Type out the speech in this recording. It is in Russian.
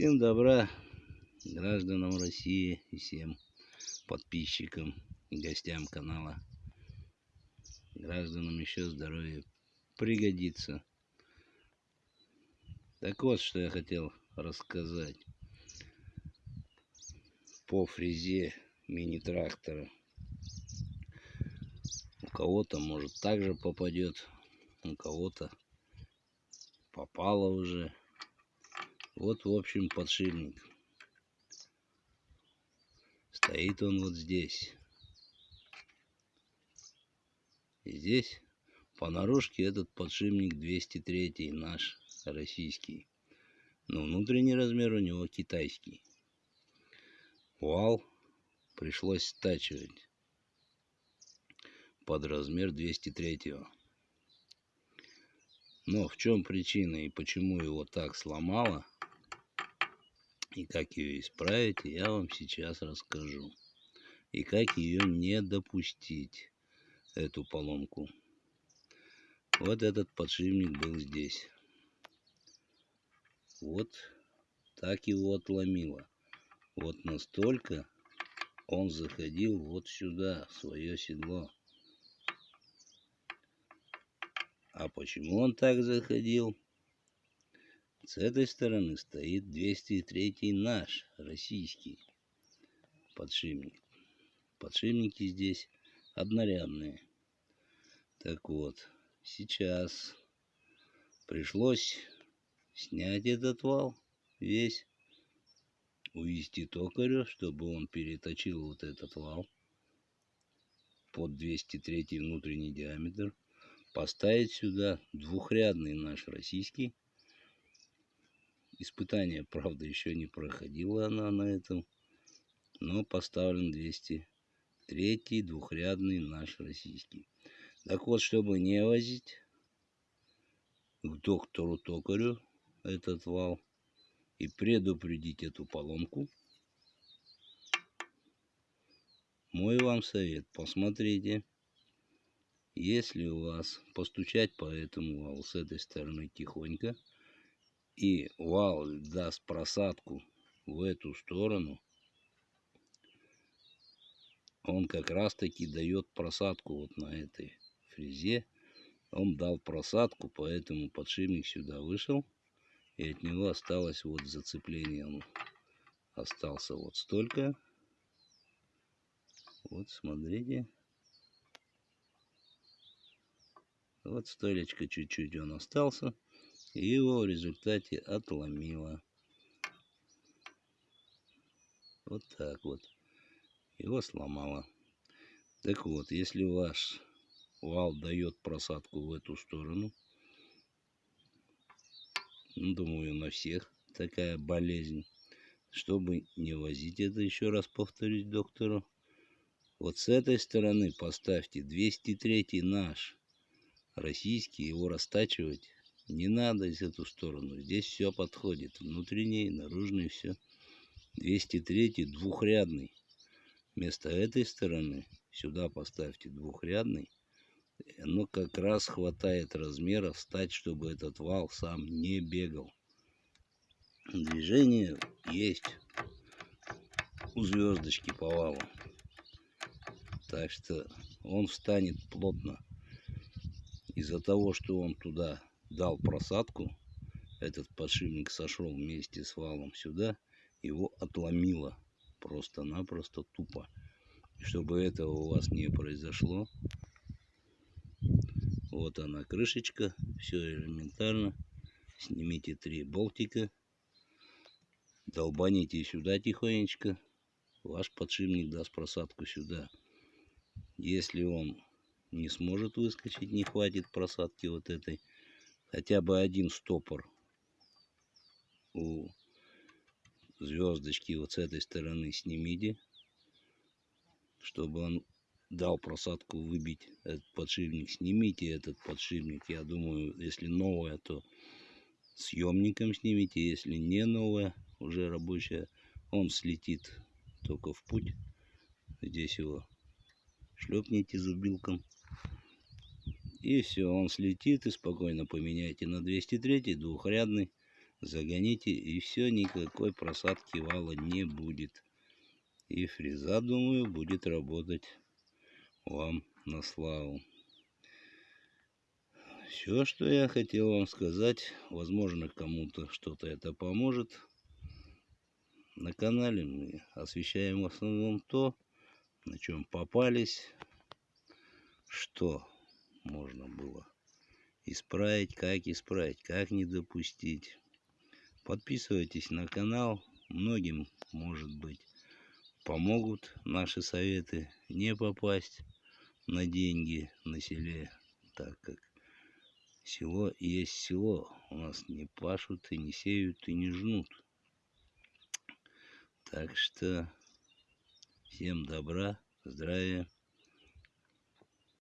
Всем добра гражданам России и всем подписчикам и гостям канала. Гражданам еще здоровья пригодится. Так вот, что я хотел рассказать по фрезе мини-трактора. У кого-то, может, также попадет, у кого-то попало уже. Вот, в общем, подшипник. Стоит он вот здесь. И здесь по наружке этот подшипник 203 наш российский. Но внутренний размер у него китайский. Вал пришлось стачивать под размер 203 -го. Но в чем причина и почему его так сломало, и как ее исправить, я вам сейчас расскажу. И как ее не допустить, эту поломку. Вот этот подшипник был здесь. Вот так его отломило. Вот настолько он заходил вот сюда, в свое седло. А почему он так заходил? С этой стороны стоит 203 наш, российский подшипник. Подшипники здесь однорядные. Так вот, сейчас пришлось снять этот вал весь, увести токарю, чтобы он переточил вот этот вал под 203 внутренний диаметр, поставить сюда двухрядный наш российский. Испытание, правда, еще не проходила она на этом, но поставлен 203 двухрядный наш российский. Так вот, чтобы не возить к доктору токарю этот вал и предупредить эту поломку, мой вам совет, посмотрите, если у вас постучать по этому валу с этой стороны тихонько, и вал даст просадку в эту сторону, он как раз таки дает просадку вот на этой фрезе. Он дал просадку, поэтому подшипник сюда вышел и от него осталось вот зацепление. Он остался вот столько. Вот смотрите. Вот столечко чуть-чуть он остался его в результате отломило вот так вот его сломало так вот если ваш вал дает просадку в эту сторону ну, думаю, на всех такая болезнь. Чтобы не возить это, еще раз повторюсь доктору. Вот с этой стороны поставьте 203 наш, российский, его растачивать не надо из эту сторону. Здесь все подходит, внутренний, наружный, все. 203 двухрядный. Вместо этой стороны сюда поставьте двухрядный оно как раз хватает размера встать, чтобы этот вал сам не бегал. Движение есть у звездочки по валу. Так что он встанет плотно. Из-за того, что он туда дал просадку, этот подшипник сошел вместе с валом сюда, его отломило просто-напросто тупо. И чтобы этого у вас не произошло, вот она крышечка, все элементарно. Снимите три болтика, долбаните сюда тихонечко. Ваш подшипник даст просадку сюда. Если он не сможет выскочить, не хватит просадки вот этой, хотя бы один стопор у звездочки вот с этой стороны снимите, чтобы он дал просадку выбить этот подшипник. Снимите этот подшипник. Я думаю, если новая, то съемником снимите. Если не новая, уже рабочая, он слетит только в путь. Здесь его шлепните зубилком. И все, он слетит и спокойно поменяйте на 203 двухрядный. загоните и все, никакой просадки вала не будет. И фреза, думаю, будет работать вам на славу. Все, что я хотел вам сказать, возможно, кому-то что-то это поможет. На канале мы освещаем в основном то, на чем попались, что можно было исправить, как исправить, как не допустить. Подписывайтесь на канал, многим, может быть, помогут наши советы не попасть на деньги на селе, так как село есть село. У нас не пашут и не сеют и не жнут. Так что всем добра, здравия.